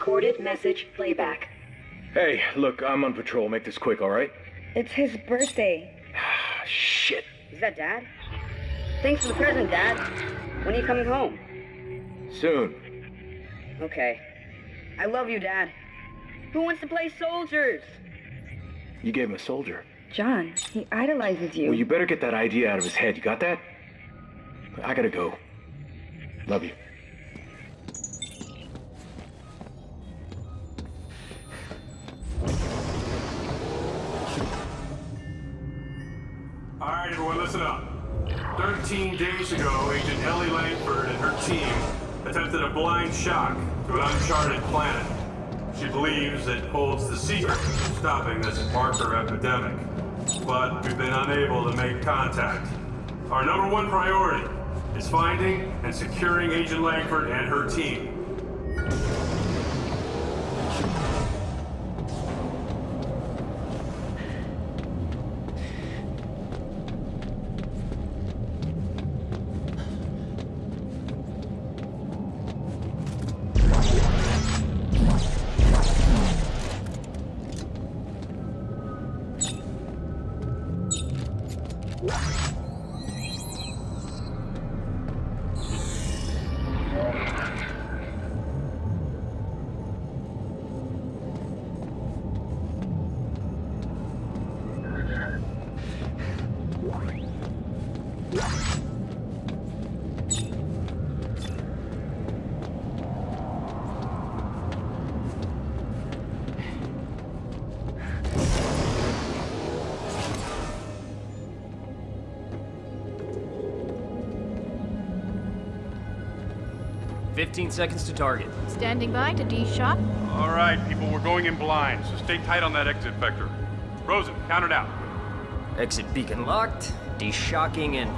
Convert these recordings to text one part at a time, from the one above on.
Recorded message playback. Hey, look, I'm on patrol. Make this quick, alright? It's his birthday. Ah, shit. Is that Dad? Thanks for the present, Dad. When are you coming home? Soon. Okay. I love you, Dad. Who wants to play soldiers? You gave him a soldier. John, he idolizes you. Well, you better get that idea out of his head. You got that? I gotta go. Love you. Shock to an uncharted planet. She believes it holds the secret to stopping this Marker epidemic. But we've been unable to make contact. Our number one priority is finding and securing Agent Langford and her team. Fifteen seconds to target. Standing by to de-shock. All right, people, we're going in blind, so stay tight on that exit vector. Rosen, count it out. Exit beacon locked. De-shocking in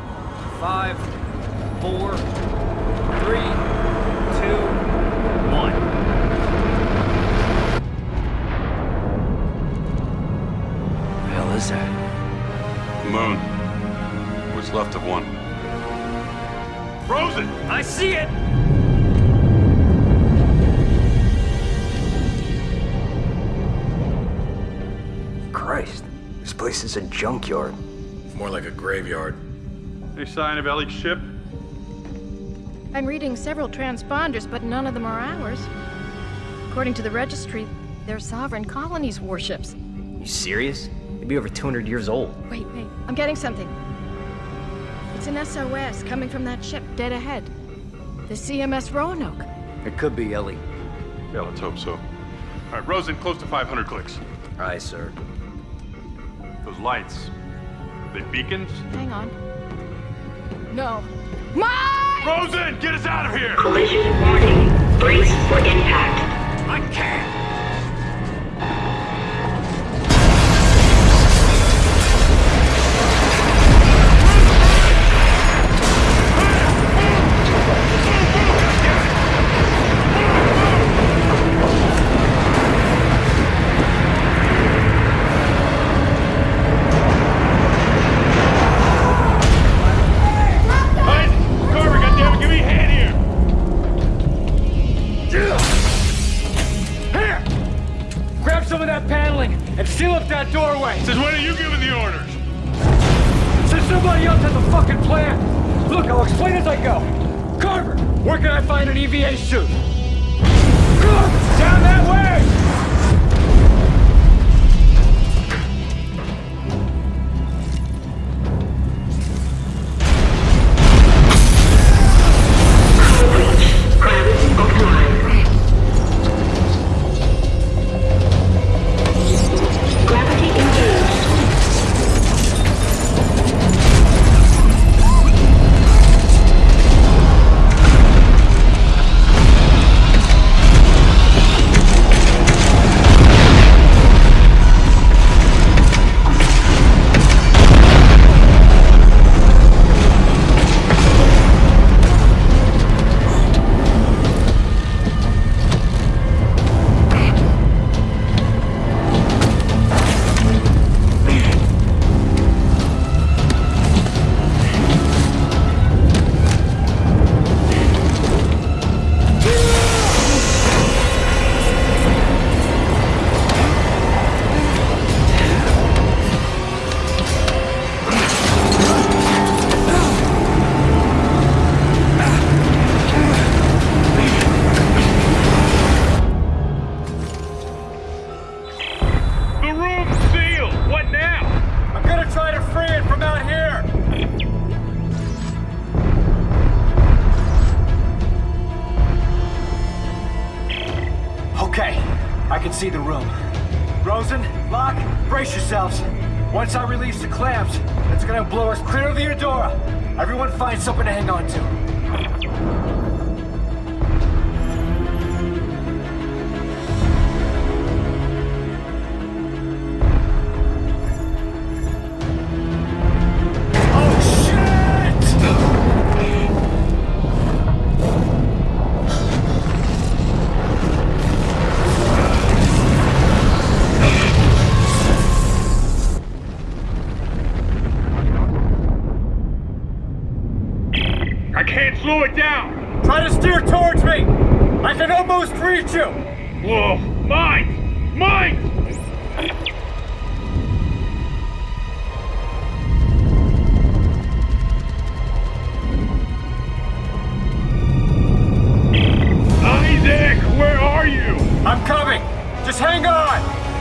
five, four, three, two, one. The hell is that? Moon. What's left of one. Rosen! I see it! Place is a junkyard. More like a graveyard. Any sign of Ellie's ship? I'm reading several transponders, but none of them are ours. According to the registry, they're sovereign colonies warships. You serious? They'd be over 200 years old. Wait, wait, I'm getting something. It's an SOS coming from that ship dead ahead. The CMS Roanoke. It could be Ellie. Yeah, let's hope so. All right, Rosen, close to 500 clicks. Aye, sir. Those lights, they beacons? Hang on. No. My! Rosen, get us out of here! Collision warning. Brace for impact. I can't! Of that paneling and seal up that doorway. Since when are you giving the orders? Since somebody else has a fucking plan. Look, I'll explain as I go. Carver, where can I find an EVA suit? Just hang on!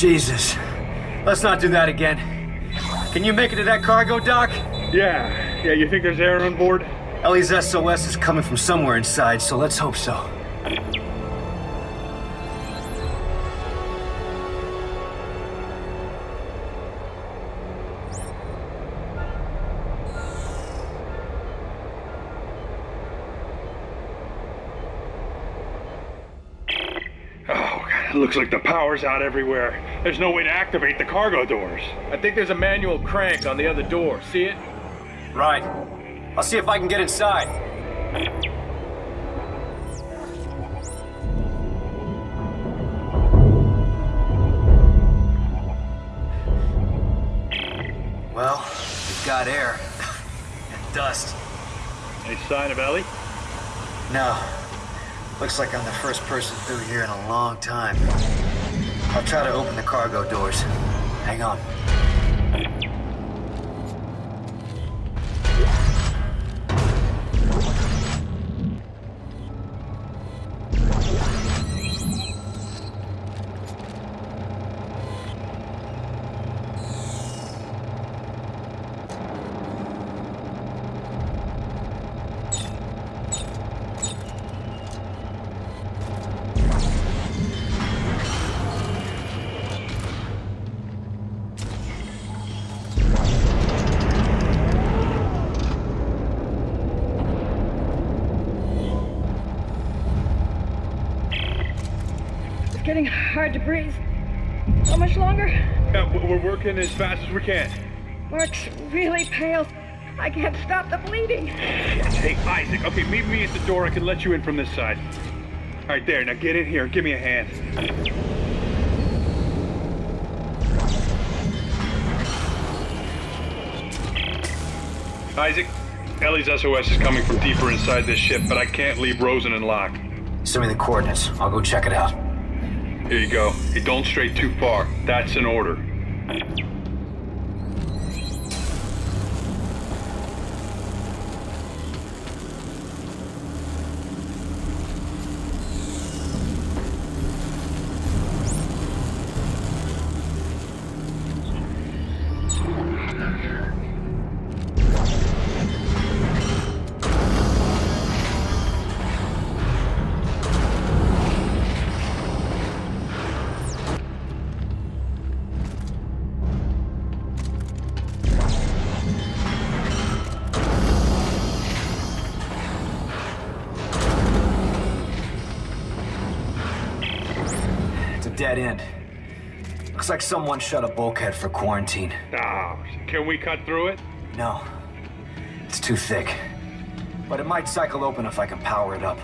Jesus. Let's not do that again. Can you make it to that cargo dock? Yeah. Yeah, you think there's air on board? Ellie's SOS is coming from somewhere inside, so let's hope so. Looks like the power's out everywhere. There's no way to activate the cargo doors. I think there's a manual crank on the other door. See it? Right. I'll see if I can get inside. Well, we've got air. and dust. Any sign of Ellie? No. Looks like I'm the first person through here in a long time. I'll try to open the cargo doors. Hang on. Working as fast as we can. Mark's really pale. I can't stop the bleeding. Hey, Isaac, okay, meet me at the door. I can let you in from this side. All right, there. Now get in here. Give me a hand. Isaac, Ellie's SOS is coming from deeper inside this ship, but I can't leave Rosen and Locke. Send me the coordinates. I'll go check it out. Here you go. Hey, don't stray too far. That's an order. It's like someone shut a bulkhead for quarantine. Ah, can we cut through it? No. It's too thick. But it might cycle open if I can power it up.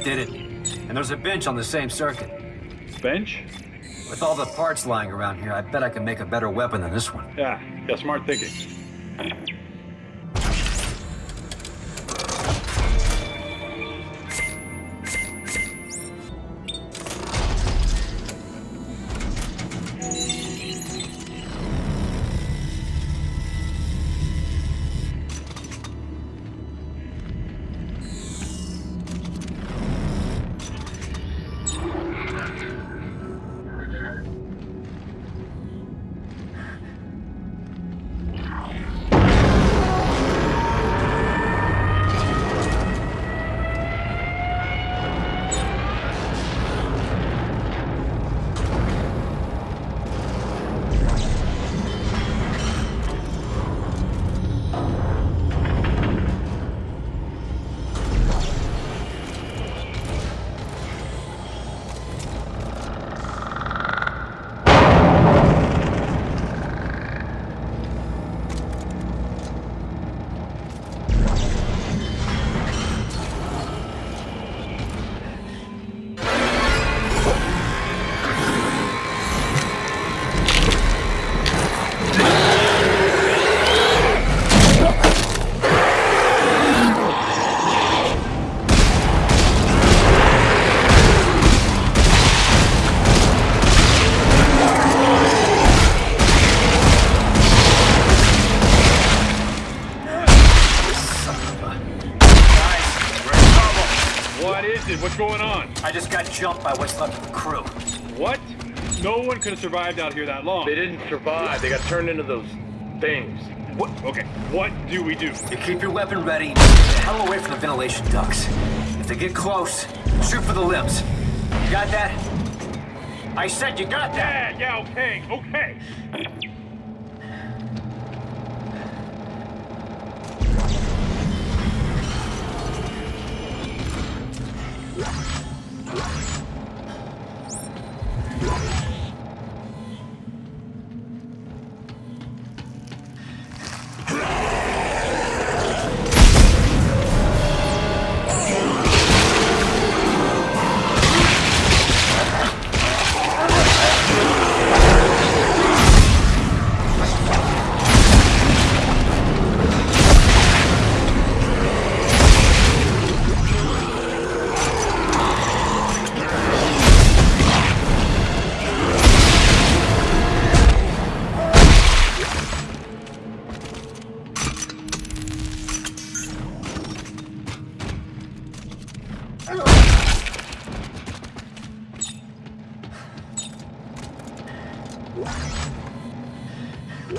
That did it. And there's a bench on the same circuit. Bench? With all the parts lying around here, I bet I can make a better weapon than this one. Yeah, yeah, smart thinking. What's going on? I just got jumped by what's left of the crew. What? No one could have survived out here that long. They didn't survive. They got turned into those things. What? Okay, what do we do? You keep your weapon ready. Get the hell away from the ventilation ducts. If they get close, shoot for the limbs. You got that? I said you got that! Yeah, yeah, okay, okay.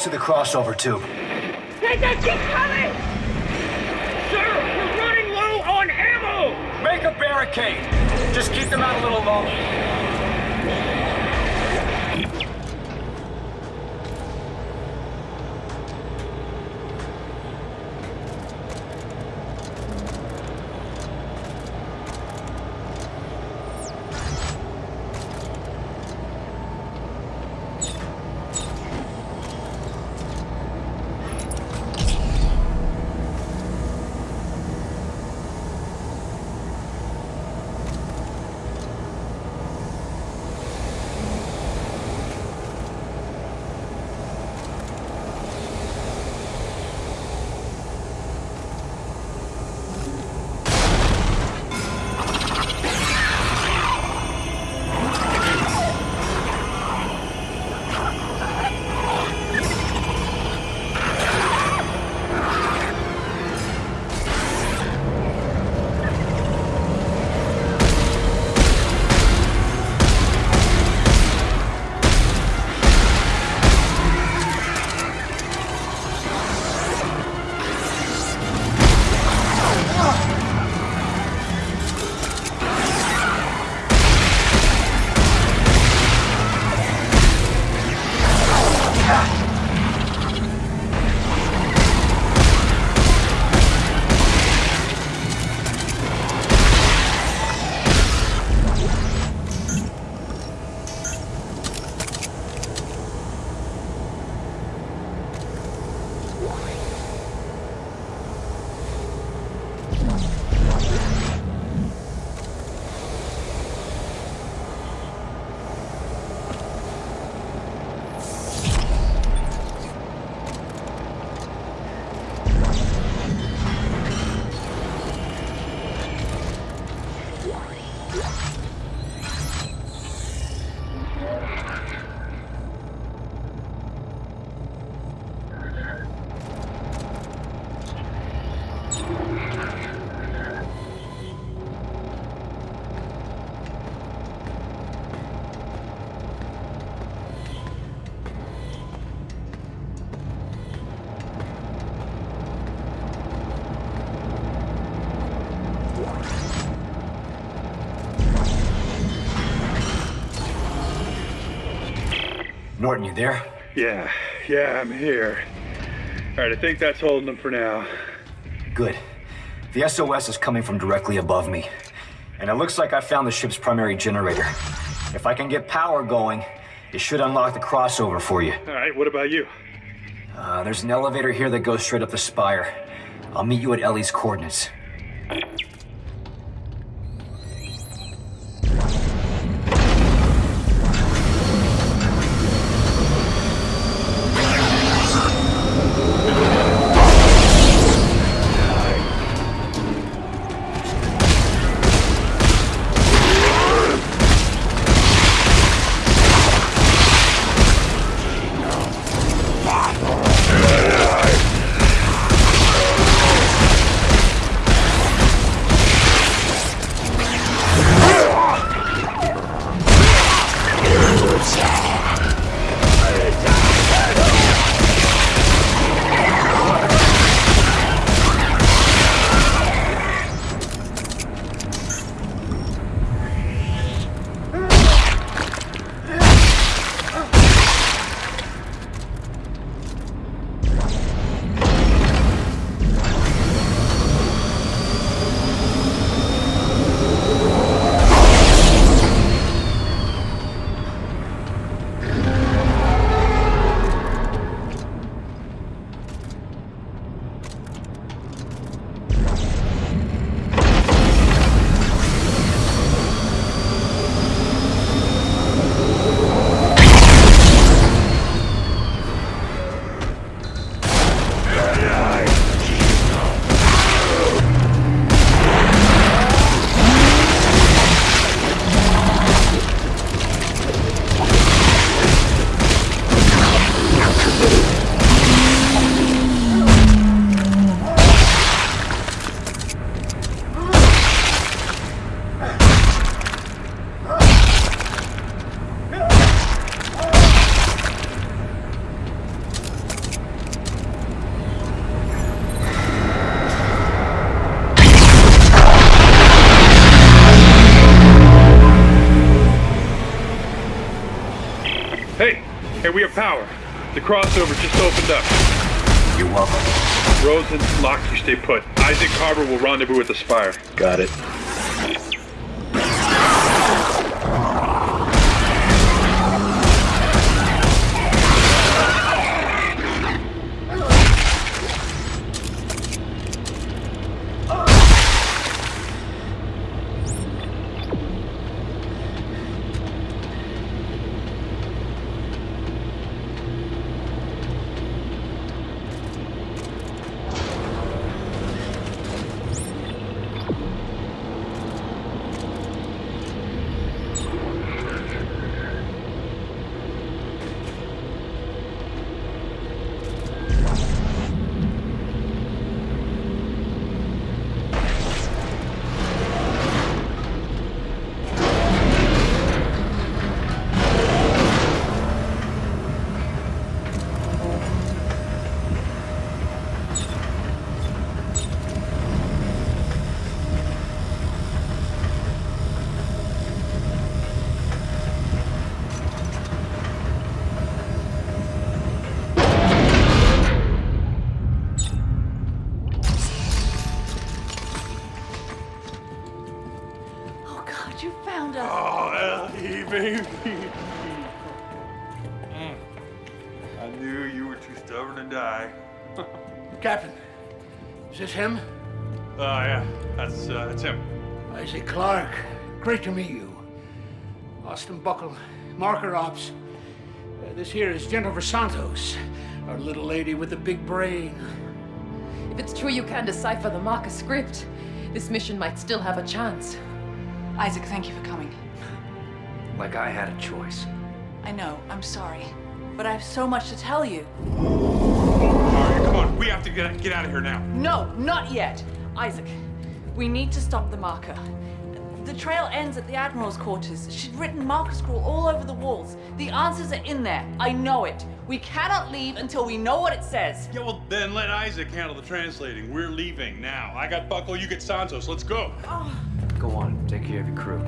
Almost to the crossover tube. They just keep coming! Sir, we're running low on ammo! Make a barricade! Just keep them out a little longer. You there? Yeah, yeah, I'm here. All right, I think that's holding them for now. Good. The SOS is coming from directly above me. And it looks like I found the ship's primary generator. If I can get power going, it should unlock the crossover for you. All right, what about you? Uh, there's an elevator here that goes straight up the spire. I'll meet you at Ellie's coordinates. We have power. The crossover just opened up. You're welcome. Rose and you stay put. Isaac Carver will rendezvous with the Spire. Got it. Him? Oh, yeah, that's, uh, that's him. Isaac Clarke, Great to meet you. Austin Buckell, Marker Ops. Uh, this here is Jennifer Santos, our little lady with the big brain. If it's true you can decipher the marker script, this mission might still have a chance. Isaac, thank you for coming. Like I had a choice. I know, I'm sorry. But I have so much to tell you. We have to get, get out of here now. No, not yet. Isaac, we need to stop the marker. The trail ends at the Admiral's quarters. She'd written marker scroll all over the walls. The answers are in there. I know it. We cannot leave until we know what it says. Yeah, well, then let Isaac handle the translating. We're leaving now. I got Buckell, you get Santos. Let's go. Oh. Go on, take care of your crew.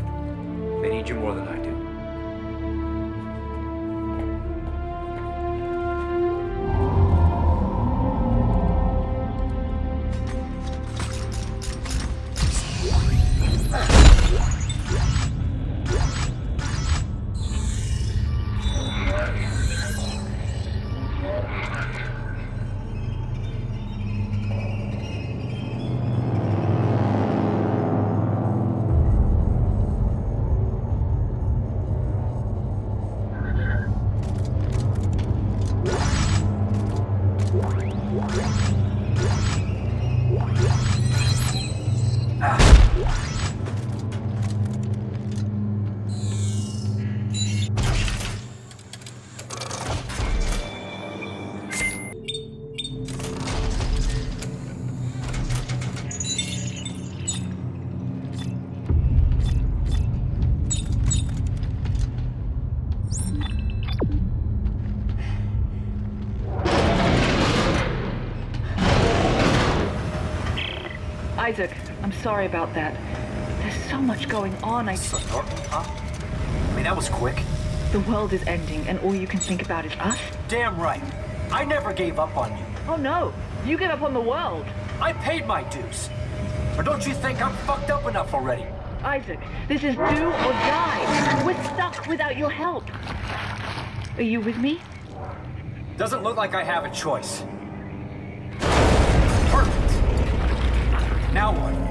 They need you more than I do. Sorry about that. There's so much going on, I... So huh? I mean, that was quick. The world is ending, and all you can think about is us? Damn right. I never gave up on you. Oh no, you gave up on the world. I paid my dues. Or don't you think I'm fucked up enough already? Isaac, this is do or die. We're stuck without your help. Are you with me? Doesn't look like I have a choice. Perfect. Now what?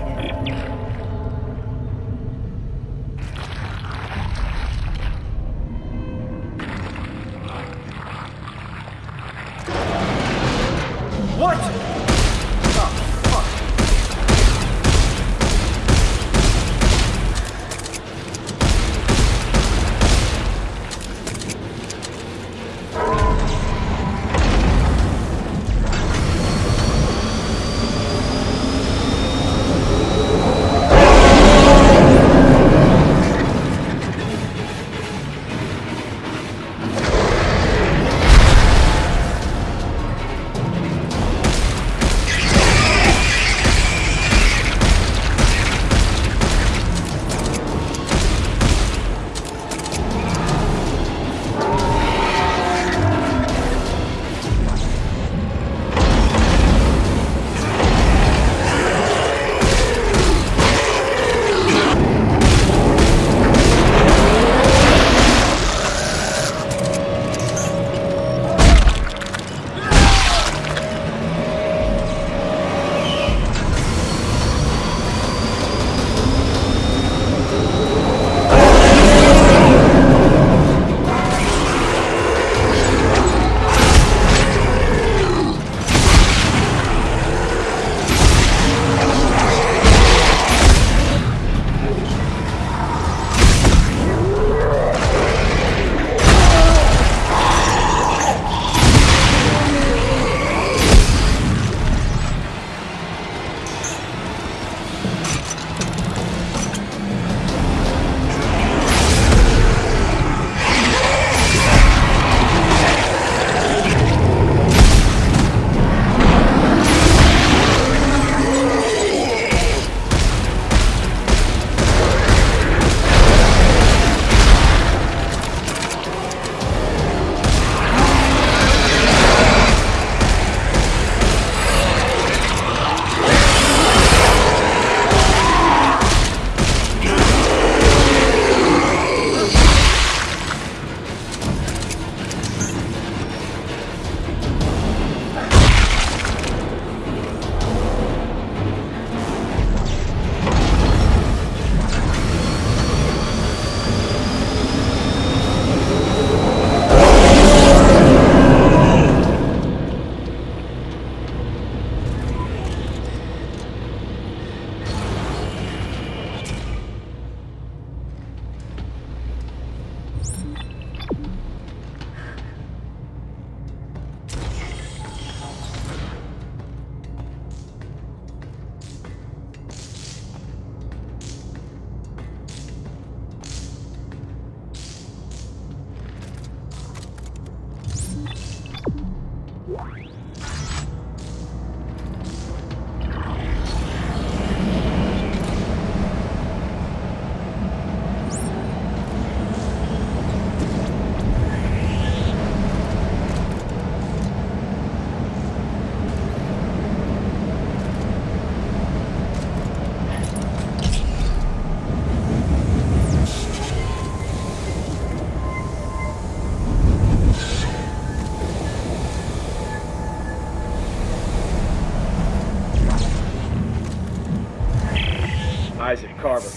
Isaac, Carver.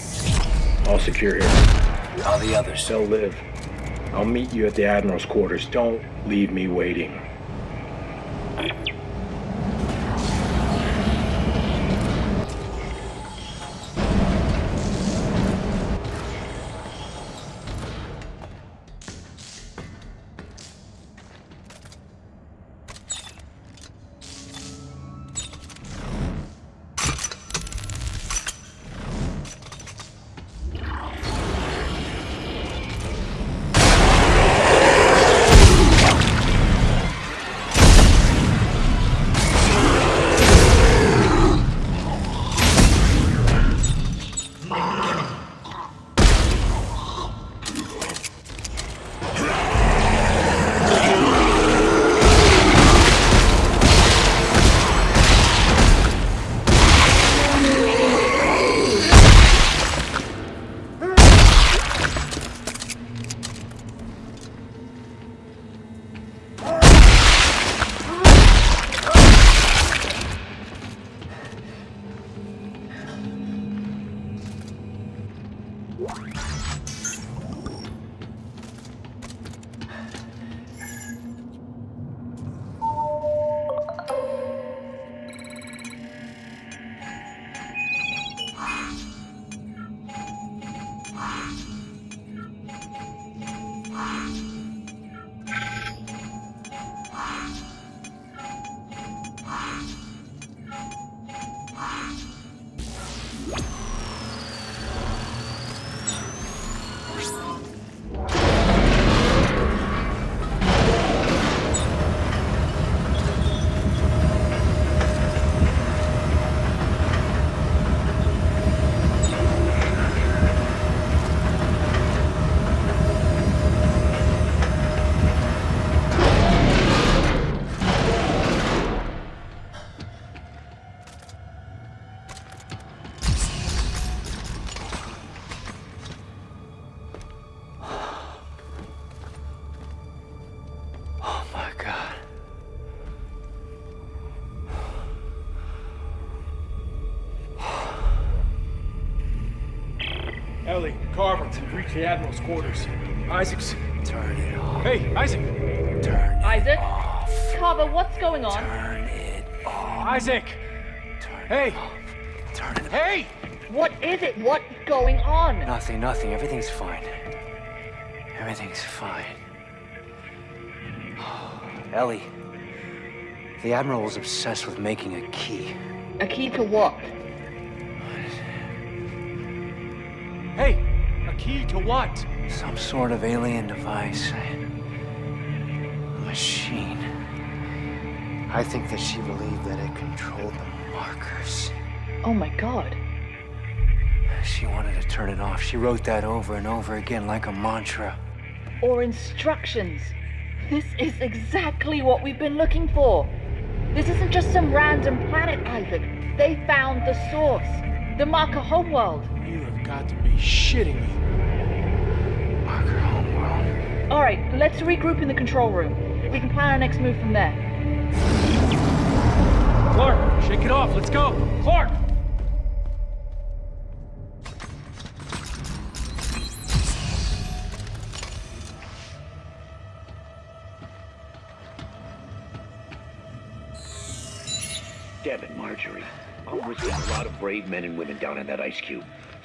All secure here. How the others? They'll live. I'll meet you at the Admiral's quarters. Don't leave me waiting. The Admiral's quarters. Isaac's. Turn it off. Hey, Isaac! Turn Isaac? Carver, what's going on? Turn it off. Isaac! Hey! Turn it Hey! What is it? What's going on? Nothing, nothing. Everything's fine. Everything's fine. Ellie, the Admiral was obsessed with making a key. A key to what? Hey! A key to what? Some sort of alien device. A machine. I think that she believed that it controlled the markers. Oh my god. She wanted to turn it off. She wrote that over and over again like a mantra. Or instructions. This is exactly what we've been looking for. This isn't just some random planet, Isaac. They found the source. The marker homeworld. You have got to be shitting me. Marker homeworld. Alright, let's regroup in the control room. We can plan our next move from there. Clarke, shake it off. Let's go. Clarke! Damn Marjorie. I'm a lot of brave men and women down in that ice cube.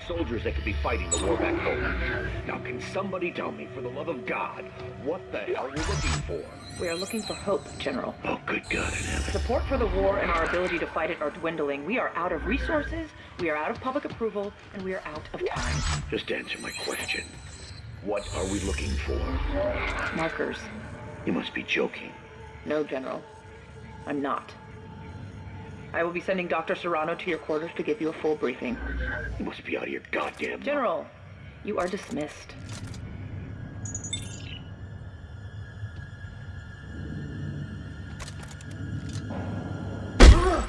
Soldiers that could be fighting the war back home. Now, can somebody tell me, for the love of God, what the hell we're looking for? We are looking for hope, General. Oh, good God in heaven. Support for the war and our ability to fight it are dwindling. We are out of resources, we are out of public approval, and we are out of time. Just answer my question. What are we looking for? Markers. You must be joking. No, General. I'm not. I will be sending Dr. Serrano to your quarters to give you a full briefing. You must be out of your goddamn... General, you are dismissed. Ah!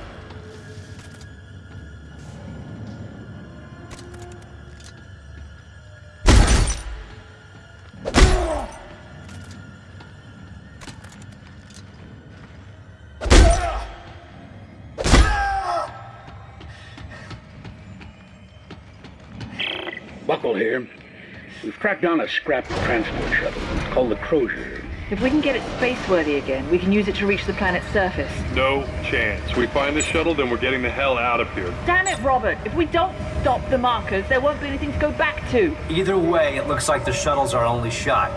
Buckell here. We've tracked down a scrap transport shuttle. It's called the Crozier. If we can get it spaceworthy again, we can use it to reach the planet's surface. No chance. We find the shuttle, then we're getting the hell out of here. Damn it, Robert! If we don't stop the markers, there won't be anything to go back to. Either way, it looks like the shuttle's our only shot.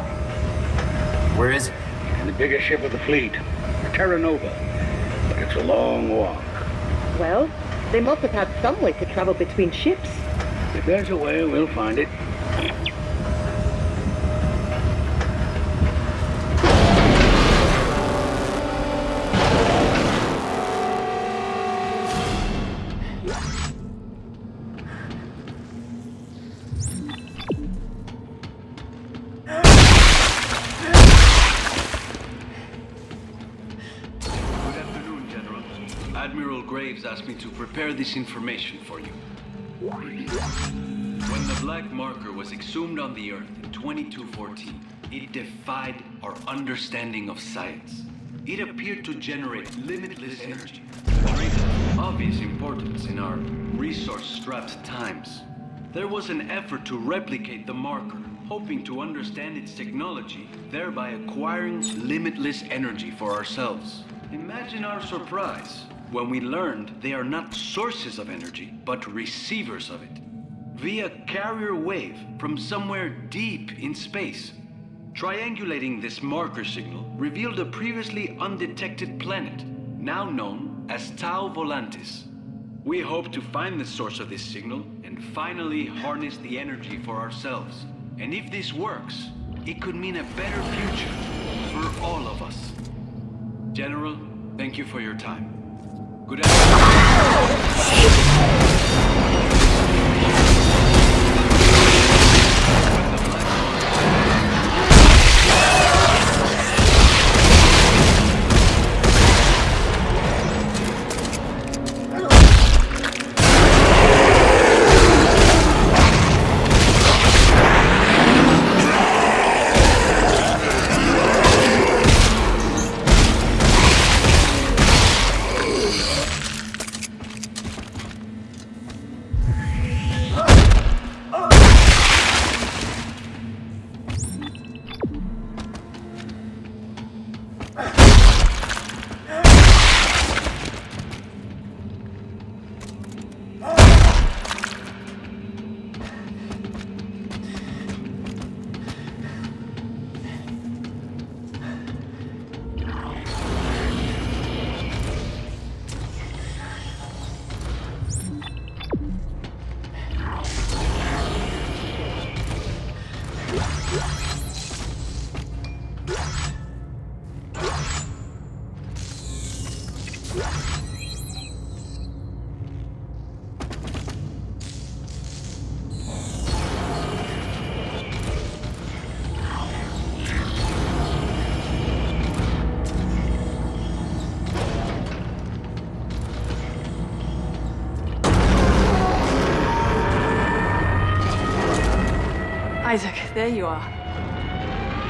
Where is it? In the biggest ship of the fleet, Terra Nova. But it's a long walk. Well, they must have had some way to travel between ships. If there's a way, we'll find it. Good afternoon, General. Admiral Graves asked me to prepare this information for you. Black marker was exhumed on the Earth in 2214, it defied our understanding of science. It appeared to generate limitless energy, of obvious importance in our resource-strapped times. There was an effort to replicate the marker, hoping to understand its technology, thereby acquiring limitless energy for ourselves. Imagine our surprise when we learned they are not sources of energy, but receivers of it. Via carrier wave from somewhere deep in space. Triangulating this marker signal revealed a previously undetected planet, now known as Tau Volantis. We hope to find the source of this signal and finally harness the energy for ourselves. And if this works, it could mean a better future for all of us. General, thank you for your time. Good Isaac, there you are.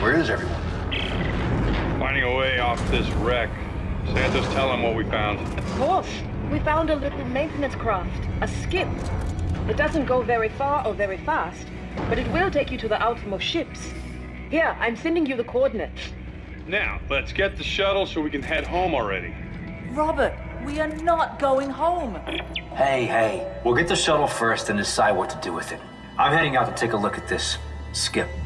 Where is everyone? Finding a way off this wreck. Santos, tell him what we found. Of course. We found a little maintenance craft, a skip. It doesn't go very far or very fast, but it will take you to the outermost ships. Here, I'm sending you the coordinates. Now, let's get the shuttle so we can head home already. Robert, we are not going home. Hey, hey. We'll get the shuttle first and decide what to do with it. I'm heading out to take a look at this. Skip.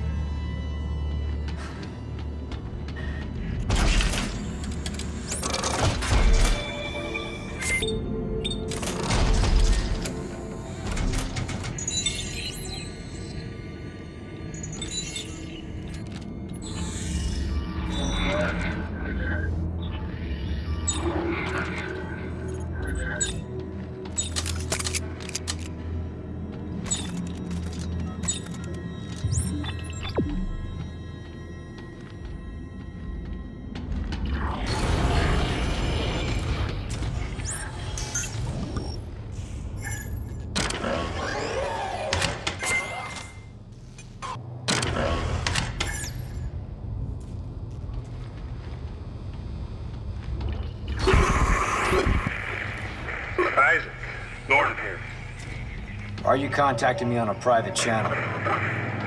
Are you contacting me on a private channel?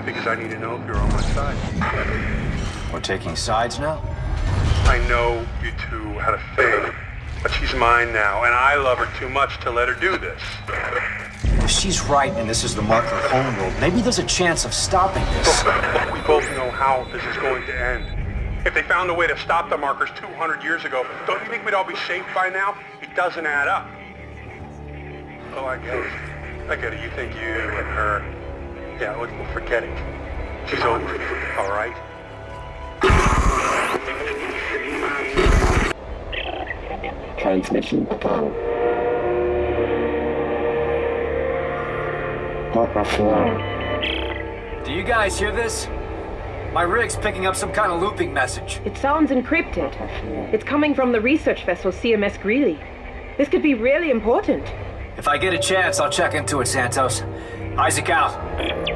Because I need to know if you're on my side. We're taking sides now? I know you two had a thing, but she's mine now, and I love her too much to let her do this. If she's right and this is the marker homeworld, maybe there's a chance of stopping this. We both know how this is going to end. If they found a way to stop the markers 200 years ago, don't you think we'd all be safe by now? It doesn't add up. Oh, I get it. I get. You think you and her... Yeah, we'll, we'll forget it. She's over it, all right? Transmission. Do you guys hear this? My rig's picking up some kind of looping message. It sounds encrypted. It's coming from the research vessel CMS Greeley. This could be really important. If I get a chance, I'll check into it, Santos. Isaac out.